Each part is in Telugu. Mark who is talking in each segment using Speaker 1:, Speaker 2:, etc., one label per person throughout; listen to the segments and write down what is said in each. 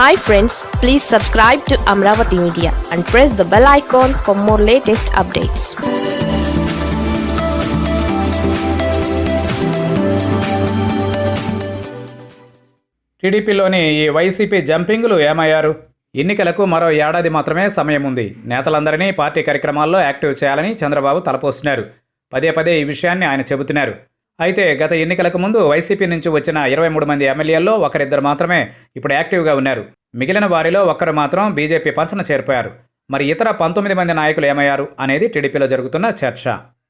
Speaker 1: Hi friends please subscribe to Amaravati media and press the bell icon for more latest updates
Speaker 2: టీడీపీలోని ఈ వైసీపీ జంపింగ్లు ఏమయ్యారు? ఎన్నికలకు మరో ఏడాది మాత్రమే సమయం ఉంది. నేతలందరినీ పార్టీ కార్యక్రమాల్లో యాక్టివ్ చేయాలని చంద్రబాబు తలపోస్తున్నారు. పదే పదే ఈ విషయాన్ని ఆయన చెబుతున్నారు. అయితే గత ఎన్నికలకు ముందు వైసీపీ నుంచి వచ్చిన ఇరవై మూడు మంది ఎమ్మెల్యేల్లో ఒకరిద్దరు మాత్రమే ఇప్పుడు యాక్టివ్గా ఉన్నారు. మిగిలిన వారిలో ఒక్కరు మాత్రం బీజేపీ పంచన చేరిపోయారు. మరి ఇతర పంతొమ్మిది మంది నాయకులు ఏమయ్యారు అనేది టీడీపీలో జరుగుతున్న చర్చ.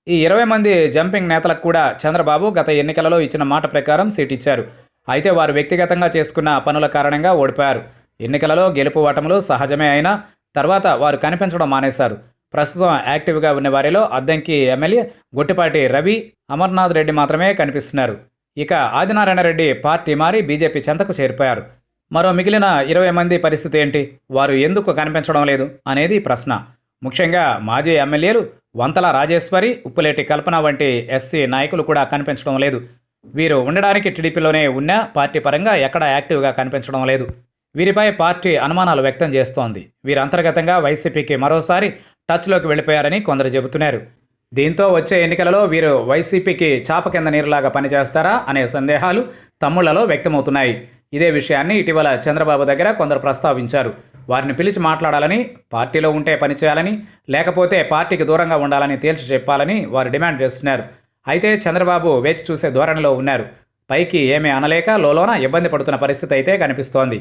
Speaker 2: ఈ ఇరవై మంది జంపింగ్ నేతలకు కూడా చంద్రబాబు గత ఎన్నికలలో ఇచ్చిన మాట ప్రకారం సీట్ ఇచ్చారు. అయితే వారు వ్యక్తిగతంగా చేసుకున్న పనుల కారణంగా ఓడిపోయారు. ఎన్నికలలో గెలుపు ఓటములు సహజమే అయినా తర్వాత వారు కనిపించడం మానేశారు. ప్రస్తుతం యాక్టివ్గా ఉన్న వారిలో అద్దంకి ఎమ్మెల్యే గుట్టిపాటి రవి అమర్నాథ్ రెడ్డి మాత్రమే కనిపిస్తున్నారు. ఇక ఆదినారాయణ రెడ్డి పార్టీ మారి బీజేపీ చెంతకు చేరిపోయారు. మరో మిగిలిన ఇరవై మంది పరిస్థితి ఏంటి? వారు ఎందుకు కనిపించడం లేదు? అనేది ప్రశ్న. ముఖ్యంగా మాజీ ఎమ్మెల్యేలు వంతల రాజేశ్వరి ఉప్పులేటి కల్పన వంటి ఎస్సీ నాయకులు కూడా కనిపించడం లేదు. వీరు ఉండడానికి టీడీపీలోనే ఉన్నా పార్టీ పరంగా ఎక్కడ యాక్టివ్గా కనిపించడం లేదు. వీరిపై పార్టీ అనుమానాలు వ్యక్తం చేస్తోంది. వీరు అంతర్గతంగా వైసీపీకి మరోసారి టచ్లోకి వెళ్ళిపోయారని కొందరు చెబుతున్నారు. దీంతో వచ్చే ఎన్నికలలో వీరు వైసీపీకి చాప కింద నీరులాగా పనిచేస్తారా అనే సందేహాలు తమ్ముళ్ళలో వ్యక్తమవుతున్నాయి. ఇదే విషయాన్ని ఇటీవల చంద్రబాబు దగ్గర కొందరు ప్రస్తావించారు. వారిని పిలిచి మాట్లాడాలని పార్టీలో ఉంటే పనిచేయాలని లేకపోతే పార్టీకి దూరంగా ఉండాలని తేల్చి చెప్పాలని వారు డిమాండ్ చేస్తున్నారు. అయితే చంద్రబాబు వేచి చూసే ధోరణిలో ఉన్నారు. పైకి ఏమీ అనలేక లోలోన ఇబ్బంది పడుతున్న పరిస్థితి అయితే కనిపిస్తోంది.